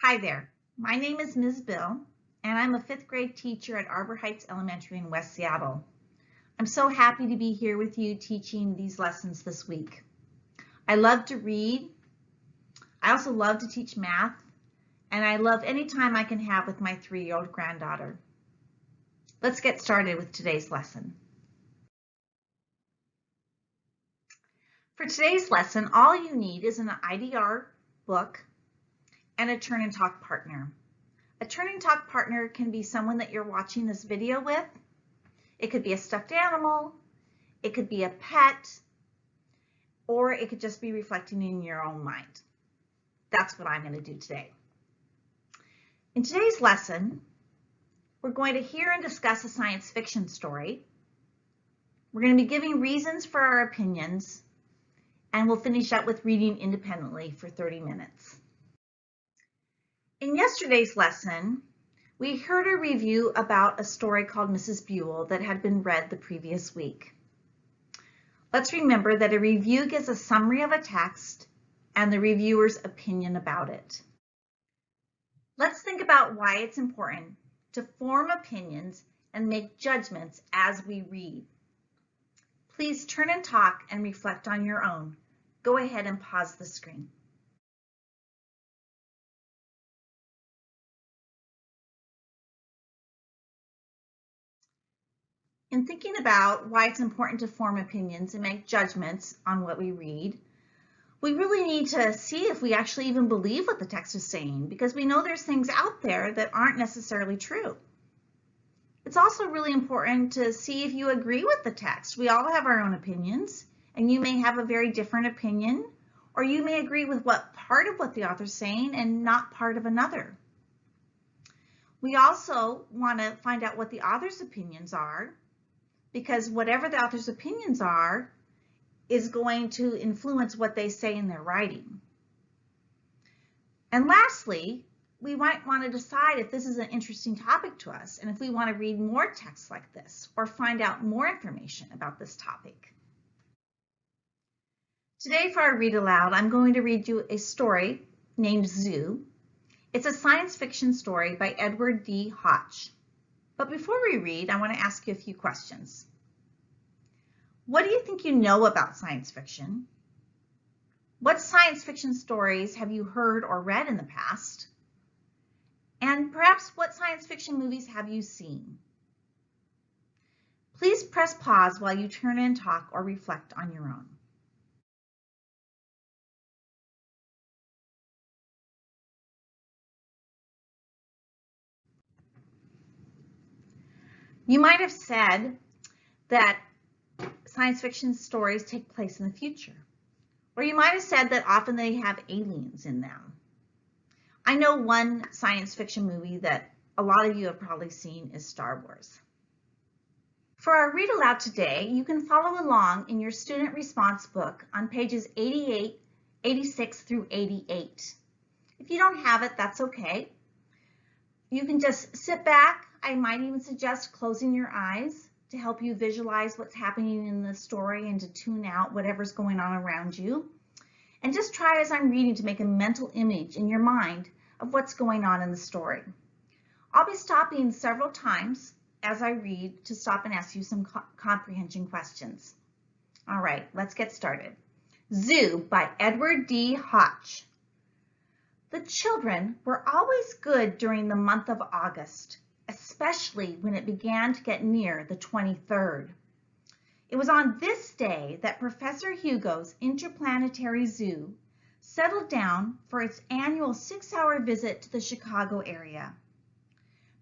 Hi there, my name is Ms. Bill, and I'm a fifth grade teacher at Arbor Heights Elementary in West Seattle. I'm so happy to be here with you teaching these lessons this week. I love to read. I also love to teach math, and I love any time I can have with my three-year-old granddaughter. Let's get started with today's lesson. For today's lesson, all you need is an IDR book and a turn and talk partner. A turn and talk partner can be someone that you're watching this video with. It could be a stuffed animal, it could be a pet, or it could just be reflecting in your own mind. That's what I'm going to do today. In today's lesson, we're going to hear and discuss a science fiction story. We're going to be giving reasons for our opinions, and we'll finish up with reading independently for 30 minutes. In yesterday's lesson, we heard a review about a story called Mrs. Buell that had been read the previous week. Let's remember that a review gives a summary of a text and the reviewer's opinion about it. Let's think about why it's important to form opinions and make judgments as we read. Please turn and talk and reflect on your own. Go ahead and pause the screen. In thinking about why it's important to form opinions and make judgments on what we read, we really need to see if we actually even believe what the text is saying because we know there's things out there that aren't necessarily true. It's also really important to see if you agree with the text. We all have our own opinions and you may have a very different opinion or you may agree with what part of what the author's saying and not part of another. We also want to find out what the author's opinions are because whatever the author's opinions are is going to influence what they say in their writing. And lastly, we might want to decide if this is an interesting topic to us and if we want to read more texts like this or find out more information about this topic. Today for our read aloud, I'm going to read you a story named Zoo. It's a science fiction story by Edward D. Hotch. But before we read, I want to ask you a few questions. What do you think you know about science fiction? What science fiction stories have you heard or read in the past? And perhaps what science fiction movies have you seen? Please press pause while you turn and talk or reflect on your own. You might have said that science fiction stories take place in the future. Or you might have said that often they have aliens in them. I know one science fiction movie that a lot of you have probably seen is Star Wars. For our read aloud today, you can follow along in your student response book on pages 88, 86 through 88. If you don't have it, that's okay. You can just sit back, I might even suggest closing your eyes to help you visualize what's happening in the story and to tune out whatever's going on around you. And just try as I'm reading to make a mental image in your mind of what's going on in the story. I'll be stopping several times as I read to stop and ask you some co comprehension questions. All right, let's get started. Zoo by Edward D. Hotch. The children were always good during the month of August especially when it began to get near the 23rd. It was on this day that Professor Hugo's Interplanetary Zoo settled down for its annual six-hour visit to the Chicago area.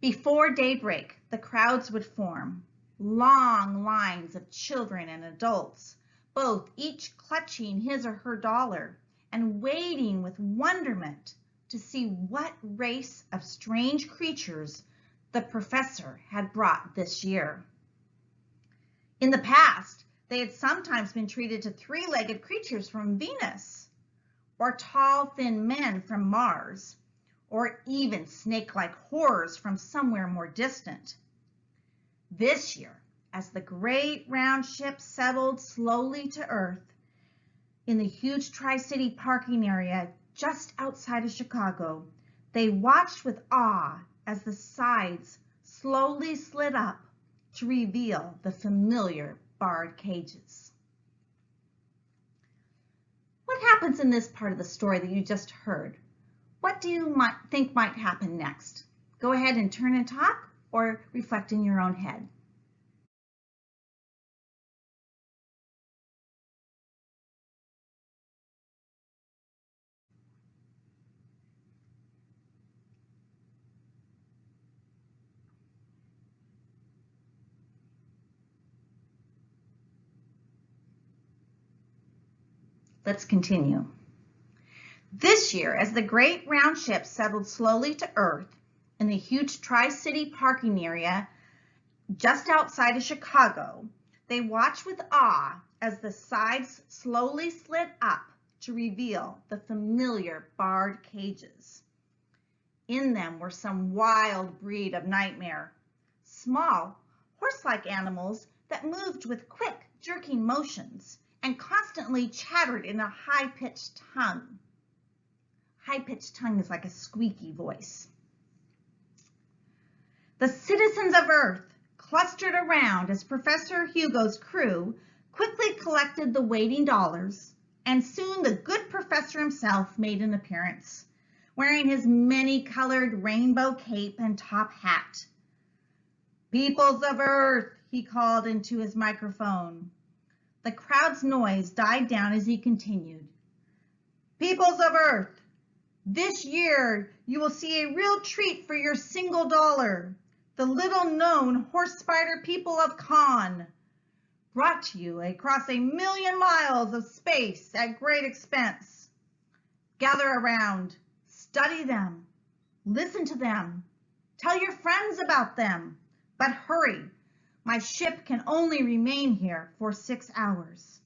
Before daybreak, the crowds would form, long lines of children and adults, both each clutching his or her dollar and waiting with wonderment to see what race of strange creatures the professor had brought this year. In the past, they had sometimes been treated to three-legged creatures from Venus, or tall, thin men from Mars, or even snake-like horrors from somewhere more distant. This year, as the great round ship settled slowly to Earth in the huge Tri-City parking area just outside of Chicago, They watched with awe as the sides slowly slid up to reveal the familiar barred cages. What happens in this part of the story that you just heard? What do you might think might happen next? Go ahead and turn and talk or reflect in your own head. Let's continue. This year, as the great round ship settled slowly to Earth in the huge Tri-City parking area just outside of Chicago, they watched with awe as the sides slowly slid up to reveal the familiar barred cages. In them were some wild breed of nightmare, small, horse-like animals that moved with quick, jerking motions and constantly chattered in a high-pitched tongue. High-pitched tongue is like a squeaky voice. The citizens of Earth clustered around as Professor Hugo's crew quickly collected the waiting dollars, and soon the good professor himself made an appearance, wearing his many-colored rainbow cape and top hat. Peoples of Earth, he called into his microphone. The crowd's noise died down as he continued. Peoples of Earth, this year you will see a real treat for your single dollar. The little known horse spider people of Kaan. Brought to you across a million miles of space at great expense. Gather around, study them, listen to them, tell your friends about them, but hurry, my ship can only remain here for six hours.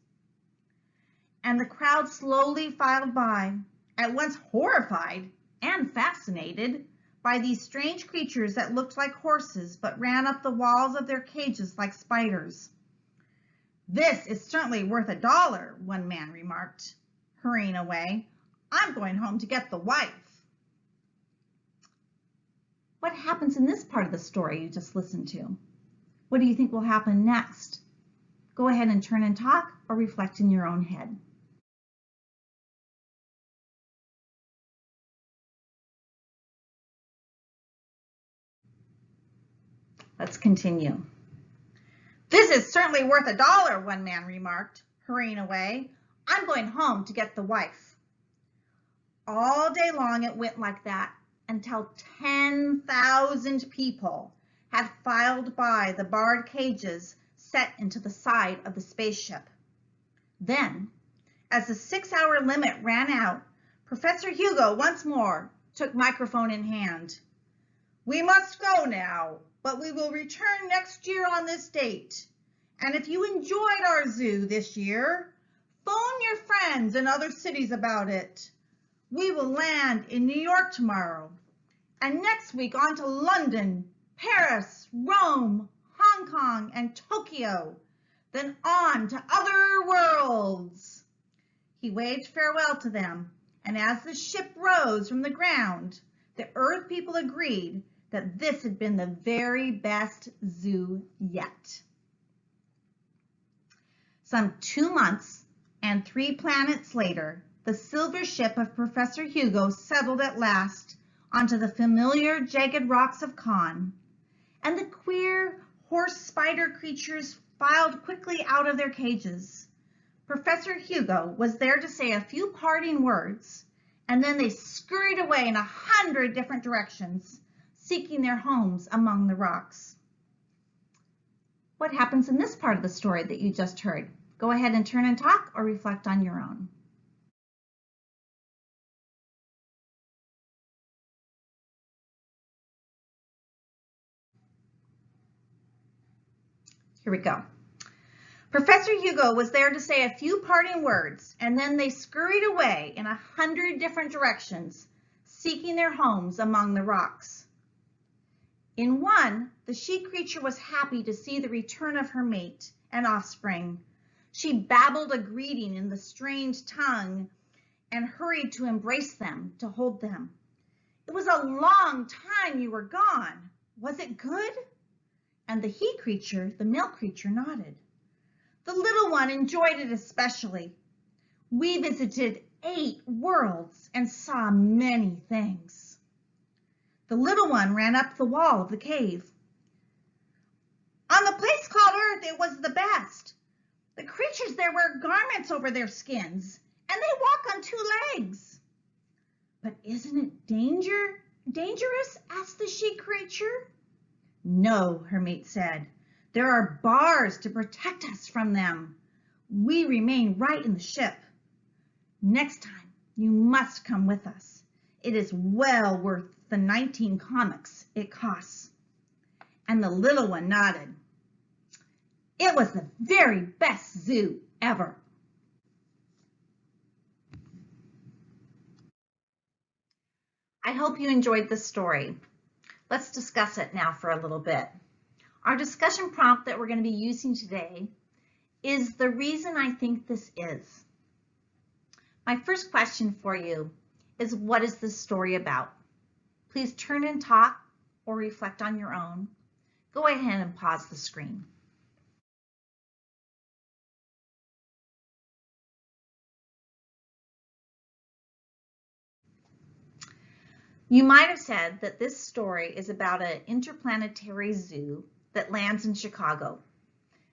And the crowd slowly filed by, at once horrified and fascinated by these strange creatures that looked like horses but ran up the walls of their cages like spiders. This is certainly worth a dollar, one man remarked, hurrying away. I'm going home to get the wife. What happens in this part of the story you just listened to? What do you think will happen next? Go ahead and turn and talk or reflect in your own head. Let's continue. This is certainly worth a dollar, one man remarked, hurrying away. I'm going home to get the wife. All day long it went like that until 10,000 people had filed by the barred cages set into the side of the spaceship. Then, as the six-hour limit ran out, Professor Hugo once more took microphone in hand. We must go now, but we will return next year on this date. And if you enjoyed our zoo this year, phone your friends in other cities about it. We will land in New York tomorrow, and next week on to London Paris, Rome, Hong Kong, and Tokyo, then on to other worlds. He waved farewell to them, and as the ship rose from the ground, the Earth people agreed that this had been the very best zoo yet. Some two months and three planets later, the silver ship of Professor Hugo settled at last onto the familiar jagged rocks of Kaan and the queer horse spider creatures filed quickly out of their cages. Professor Hugo was there to say a few parting words, and then they scurried away in a hundred different directions, seeking their homes among the rocks. What happens in this part of the story that you just heard? Go ahead and turn and talk or reflect on your own. Here we go. Professor Hugo was there to say a few parting words, and then they scurried away in a hundred different directions, seeking their homes among the rocks. In one, the she creature was happy to see the return of her mate and offspring. She babbled a greeting in the strange tongue and hurried to embrace them, to hold them. It was a long time you were gone. Was it good? And the he creature, the male creature, nodded. The little one enjoyed it especially. We visited eight worlds and saw many things. The little one ran up the wall of the cave. On the place called Earth, it was the best. The creatures there wear garments over their skins, and they walk on two legs. But isn't it danger, dangerous? asked the she creature. No, her mate said. There are bars to protect us from them. We remain right in the ship. Next time, you must come with us. It is well worth the 19 commocs it costs. And the little one nodded. It was the very best zoo ever. I hope you enjoyed this story. Let's discuss it now for a little bit. Our discussion prompt that we're going to be using today is the reason I think this is. My first question for you is what is this story about? Please turn and talk or reflect on your own. Go ahead and pause the screen. You might have said that this story is about an interplanetary zoo that lands in Chicago.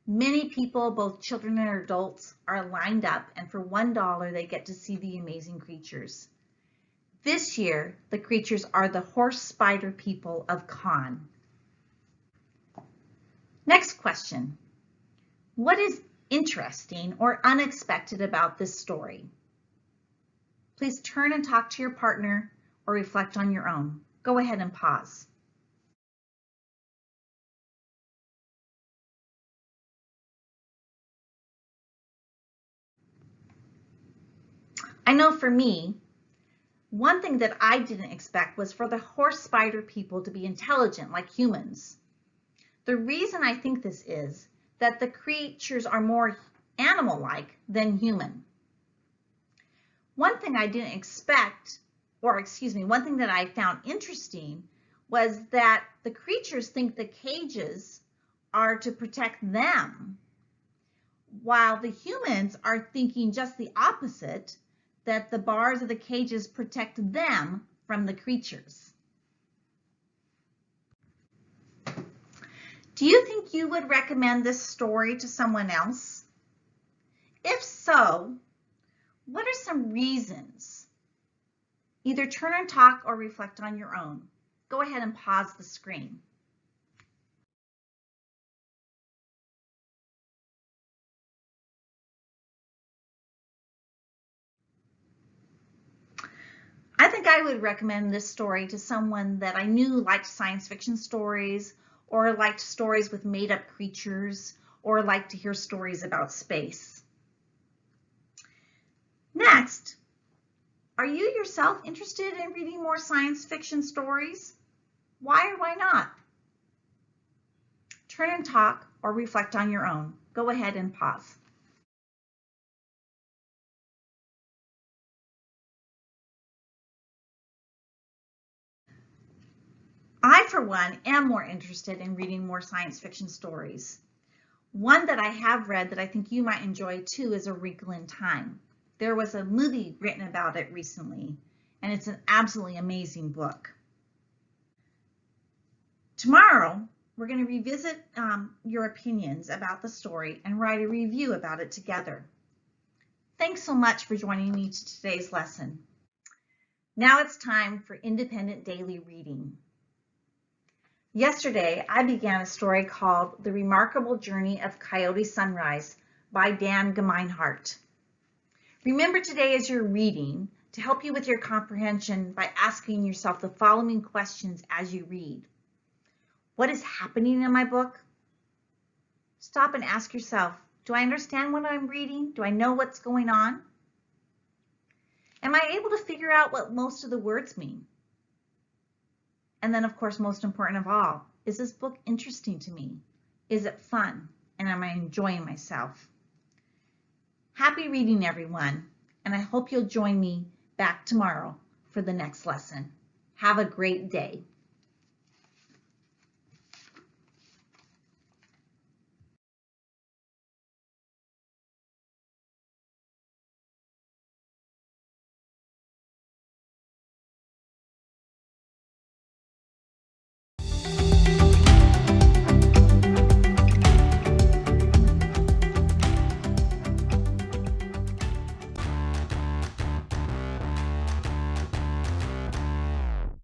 Many people, both children and adults, are lined up and for $1 they get to see the amazing creatures. This year, the creatures are the horse spider people of Kaan. Next question. What is interesting or unexpected about this story? Please turn and talk to your partner or reflect on your own. Go ahead and pause. I know for me, one thing that I didn't expect was for the horse spider people to be intelligent like humans. The reason I think this is that the creatures are more animal-like than human. One thing I didn't expect or excuse me, one thing that I found interesting was that the creatures think the cages are to protect them, while the humans are thinking just the opposite, that the bars of the cages protect them from the creatures. Do you think you would recommend this story to someone else? If so, what are some reasons Either turn and talk or reflect on your own. Go ahead and pause the screen. I think I would recommend this story to someone that I knew liked science fiction stories or liked stories with made up creatures or liked to hear stories about space. Next, are you yourself interested in reading more science fiction stories? Why or why not? Turn and talk or reflect on your own. Go ahead and pause. I, for one, am more interested in reading more science fiction stories. One that I have read that I think you might enjoy too is A Wrinkle in Time. There was a movie written about it recently, and it's an absolutely amazing book. Tomorrow, we're going to revisit um, your opinions about the story and write a review about it together. Thanks so much for joining me to today's lesson. Now it's time for independent daily reading. Yesterday, I began a story called The Remarkable Journey of Coyote Sunrise by Dan Gemeinhart. Remember today as you're reading to help you with your comprehension by asking yourself the following questions as you read. What is happening in my book? Stop and ask yourself, do I understand what I'm reading? Do I know what's going on? Am I able to figure out what most of the words mean? And then, of course, most important of all, is this book interesting to me? Is it fun? And am I enjoying myself? Happy reading, everyone, and I hope you'll join me back tomorrow for the next lesson. Have a great day.